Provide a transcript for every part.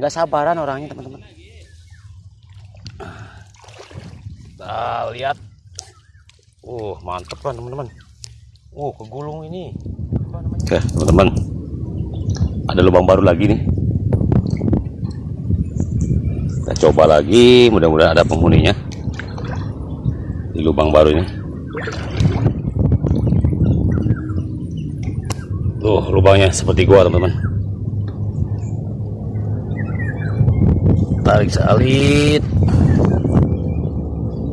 nggak sabaran orangnya teman-teman. Nah, lihat. Uh mantep kan teman-teman. Uh kegulung ini. Oke teman-teman. Ada lubang baru lagi nih. Kita coba lagi mudah-mudahan ada penghuninya di lubang baru ini. Tuh lubangnya seperti gua teman-teman tarik salit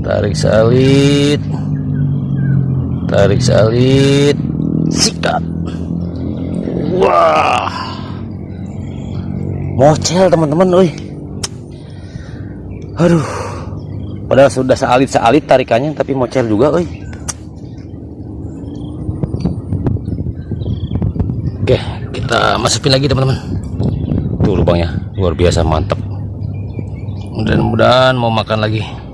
tarik salit tarik salit sikat. Wah. Mocel teman-teman oi. Aduh. Padahal sudah salit-salit tarikannya tapi mocel juga oi. Oke kita masukin lagi teman-teman. Tuh lubangnya. Luar biasa mantap mudah-mudahan mau makan lagi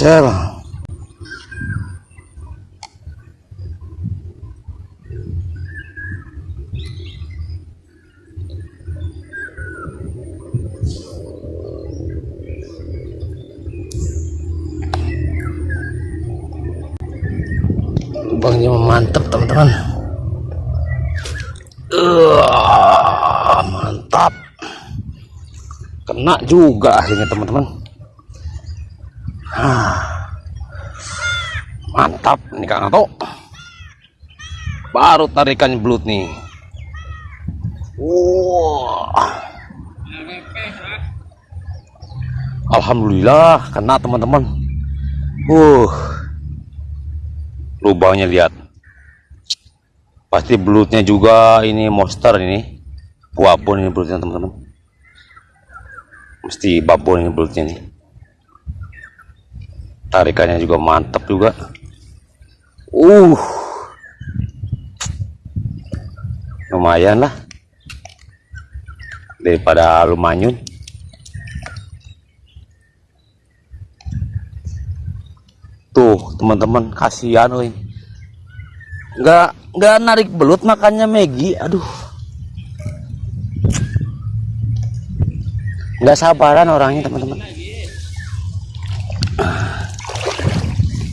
mocel lubangnya mantap teman-teman. Uh, mantap. Kena juga akhirnya teman-teman. Mantap ini Kang Ato baru tarikan belut nih. Wah. Alhamdulillah kena teman-teman. Uh. Lubangnya lihat. Pasti belutnya juga ini monster ini. Babon ini belutnya teman-teman. Mesti babon ini belutnya nih tarikannya juga mantap juga. Uh. Lumayan lah. Daripada lumanyun. Tuh teman-teman kasihan woi nggak nggak narik belut makannya Megi aduh. Nggak sabaran orangnya teman-teman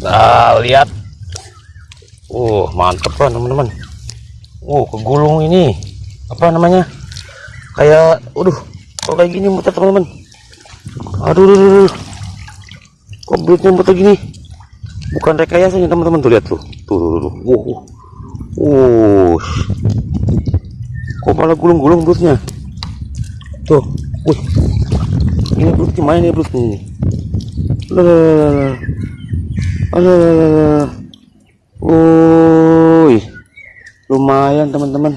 Nah, lihat. Uh, mantep kan teman-teman. Uh, kegulung ini. Apa namanya? Kayak, waduh, kok kayak gini muter teman-teman. Aduh, aduh, aduh. Kok muter gini? Bukan rekayasa nih teman-teman tuh lihat tuh. Tuh, tuh, tuh. Uh, uh. Uh. Kok malah gulung-gulung belutnya? Tuh, wih. Ini belutnya mana nih belutnya ini? Aduh, Woi, lumayan teman-teman.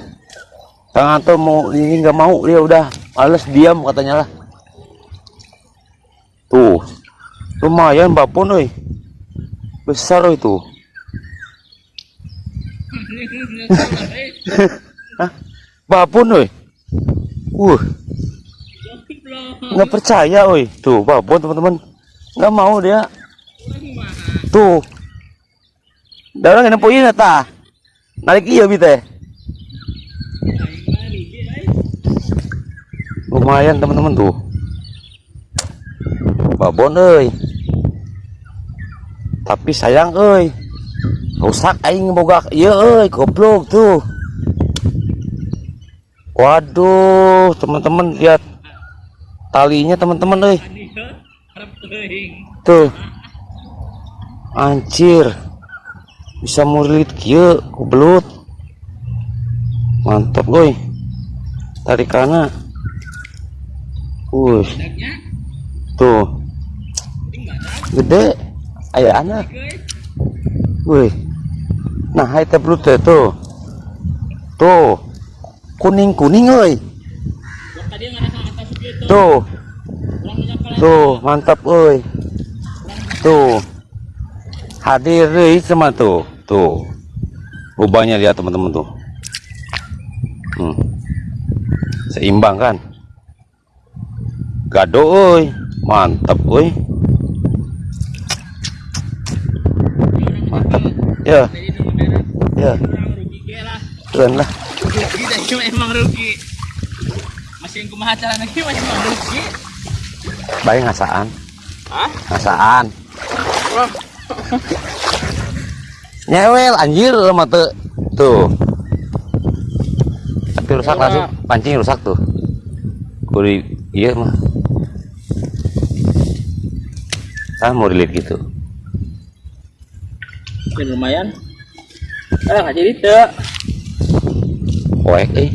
Kang Anto mau ini nggak mau dia udah males diam katanya lah. Tuh, lumayan bapun oi, besar oi tuh. Hah? Babon oi. Uh. Nggak percaya oi. Tuh, babon teman-teman. Nggak mau dia. Tuh. Darang yang nempuin ta. Narik iya bite. Lumayan teman-teman tuh. Babon euy. Tapi sayang euy. Rusak aing boga ieu euy goblok tuh. Waduh, teman-teman lihat talinya teman-teman euy. Tuh. Anjir. Bisa murilit kieu goblok. mantap woi tarikannya Wuh, Dagnya, tuh. Gede. Ayah anak. Wih. Nah hai teh belut tuh tuh. Kuning kuning itu, tuh. Tuh mantap woi tuh hadir deh sama tuh tuh. Lubangnya lihat teman-teman tuh. Hmm. seimbang kan? Gado oi. Mantap oi. Mantap. Ya. Ya. Keren lah. Emang rugi. Masih kumaha cara lagi masih emang rugi. baik ngasaan. Hah? ngasaan. Wah, nyewel anjir sama tuh tuh tapi rusak Ya. langsung pancing rusak tuh kuri iya mah ah mau dilihat gitu ya lumayan. Ah, nggak jadi tuh. poek eh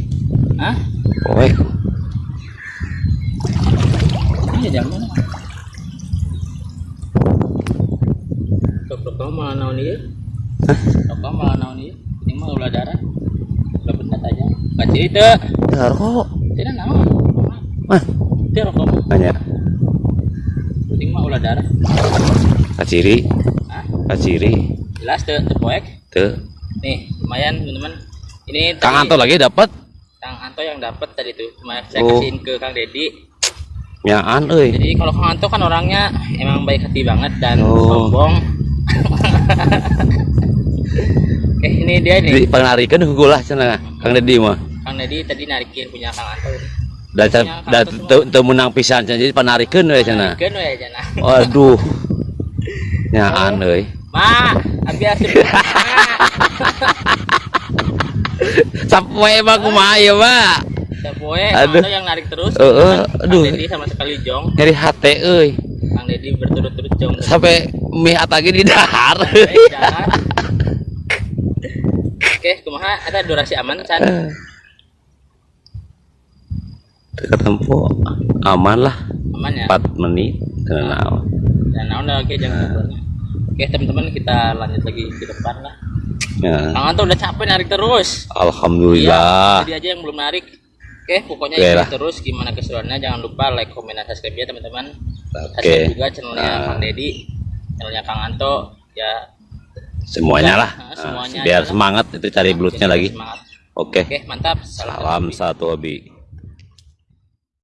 Hah? poek Ini jam malah naon ieu? Kamu malah naon ieu? Ini mah ulah darah. Ulah benar aja. Nggak jadi tuh. ya kok Tidak naon. mah Tidak kamu. nanya Penting mah ulah darah. kaciri Hah? kaciri Jelas tuh, tuh poek. tuh Nih, lumayan teman-teman. Ini kang Anto lagi dapat Kang Anto yang dapat tadi tuh. Cuma saya Oh. kasihin ke Kang Dedi. nyaan euy Jadi kalau Kang Anto kan orangnya emang baik hati banget dan Oh. sombong. Oke, ini dia di nih. penarikan gulah cenah kang dedi mah Kang Dedi tadi narikin punya Kang Anto dan dan teu menang pisan cenah jadi penarikan we cenah Narikin we cenah. waduh nyaan euy Ma, abi asip. Sapoe mah kumaha ya, Pak? Sapoe, Aduh. Kang yang narik terus. Heeh, Kang aduh. Dedi sama sekali jong. Nyari hate euy. Kang Dedi berturut-turut jong. Sampai mie atagi di dahar. Eh. Oke, kumaha ada durasi aman Chan? Dekat tempo aman lah Aman ya? 4 menit kenal. Dan naon dah, oke jangan lupa. Oke teman-teman kita lanjut lagi ke depan lah. Ya. Kang Anto udah capek narik terus. Alhamdulillah. Iya, jadi aja yang belum narik. Oke, pokoknya ikuti lah. terus gimana keseruannya. Jangan lupa like, comment, dan subscribe ya teman-teman. Oke. Subscribe juga channelnya Nah. Kang Dedi, channelnya Kang Anto. Ya, Semuanya lah. Nah, Nah, semuanya biar lah. semangat itu cari belutnya lagi. Semangat. Oke. Oke, mantap. Salam satu hobi.